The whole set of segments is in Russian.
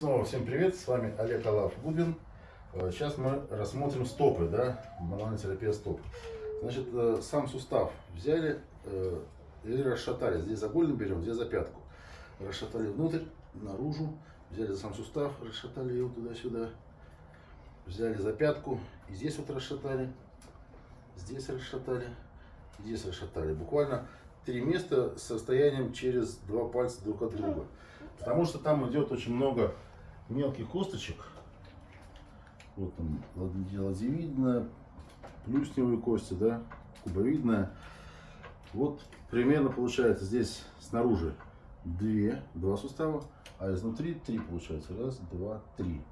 Снова всем привет, с вами Олег Алав Губин. Э, Сейчас мы рассмотрим стопы, да, мануальная терапия стоп. Значит, э, сам сустав взяли э, и расшатали. Здесь за голень берем, здесь за пятку. Расшатали внутрь, наружу, взяли за сам сустав, расшатали его туда-сюда. Взяли за пятку и здесь вот расшатали, здесь расшатали, здесь расшатали. Буквально три места с состоянием через два пальца друг от друга. Потому что там идет очень много мелких косточек. Вот там ладьевидная, плюсневые кости, да, кубовидная. Вот примерно получается здесь снаружи две, два сустава, а изнутри три получается. Раз, два, три.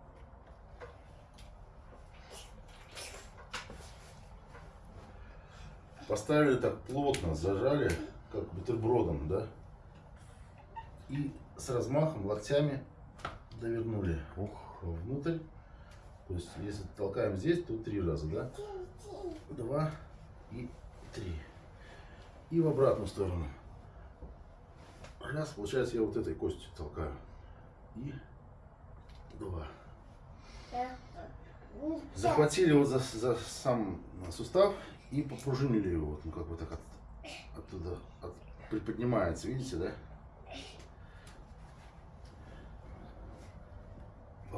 Поставили так плотно, зажали, как бутербродом, да. И с размахом локтями довернули ух, внутрь. То есть, если толкаем здесь, то три раза, да? Два и три. И в обратную сторону. Раз, получается, я вот этой костью толкаю. И два. Захватили вот за, за сам сустав и попружинили его. Вот, ну, как бы так от, оттуда от, приподнимается, видите, да?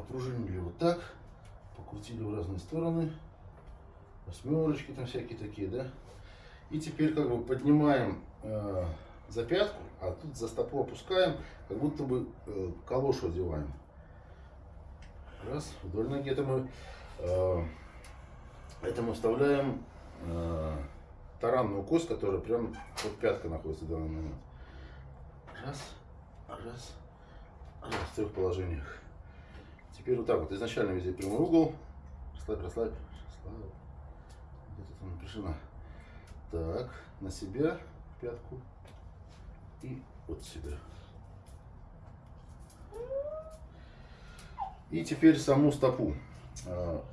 Попружинили вот так, покрутили в разные стороны, восьмерочки там всякие такие, да. И теперь как бы поднимаем э, за пятку, а тут за стопу опускаем, как будто бы э, калошу одеваем. Раз, вдоль ноги это мы, э, это мы вставляем э, таранную кость, которая прям под пяткой находится в данный момент. Раз, раз, раз, в трех положениях. Теперь вот так вот, изначально везде прямой угол. Расслабь, расслабь, расслабь. Где-то там напряжена. Так, на себя, пятку. И вот себя. И теперь саму стопу. А,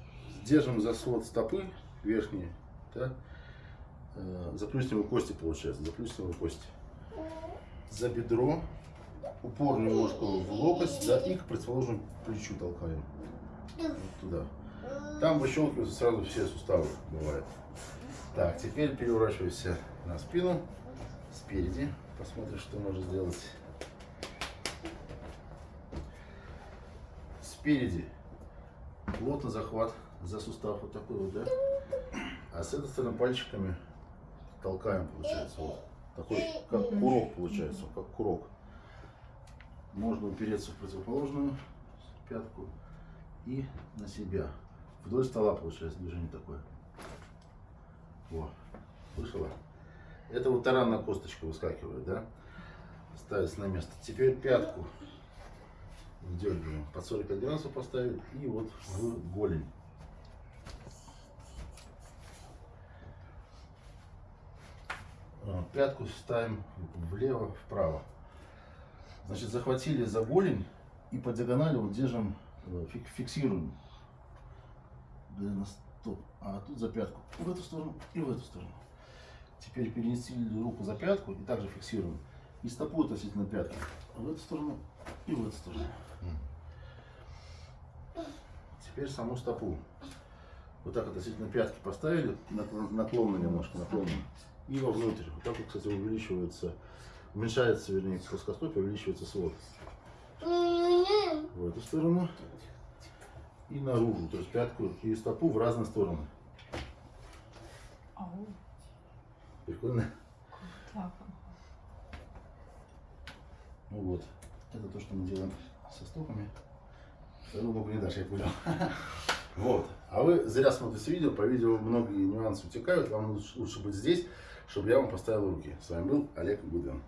держим за свод стопы верхние, да? за плюсневые кости получается, за плюсневые кости. За бедро упор немножко в локоть, да, и к противоположному плечу толкаем. Вот туда. Там выщелкиваются сразу все суставы, бывает. Так, теперь переворачивайся на спину, спереди. Посмотрим, что можно сделать. Спереди плотно захват за сустав, вот такой вот, да? А с этой стороны пальчиками толкаем, получается, вот. Такой, как курок получается, как курок. Можно упереться в противоположную пятку и на себя. Вдоль стола получается движение такое. Во, слышала? Это вот таранная косточка выскакивает, да? Ставится на место. Теперь пятку вдергиваем. Под 45 градусов поставили и вот в голень. Пятку ставим влево, вправо. Значит, захватили за голень и по диагонали вот держим, э, фиксируем. На стоп. А тут за пятку. В эту сторону и в эту сторону. Теперь перенесли руку за пятку и также фиксируем. И стопу относительно пятки. В эту сторону и в эту сторону. Теперь саму стопу. Вот так относительно пятки поставили, наклонно немножко, наклонно. И вовнутрь. Вот так вот, кстати, увеличивается уменьшается, вернее, плоскостопие, увеличивается свод. В эту сторону и наружу, то есть пятку и стопу в разные стороны. Прикольно? Ну вот, это то, что мы делаем со стопами. Вторую ногу не дашь, я понял. Вот. А вы зря смотрите видео, по видео многие нюансы утекают, вам лучше быть здесь, чтобы я вам поставил руки. С вами был Олег Гудвин.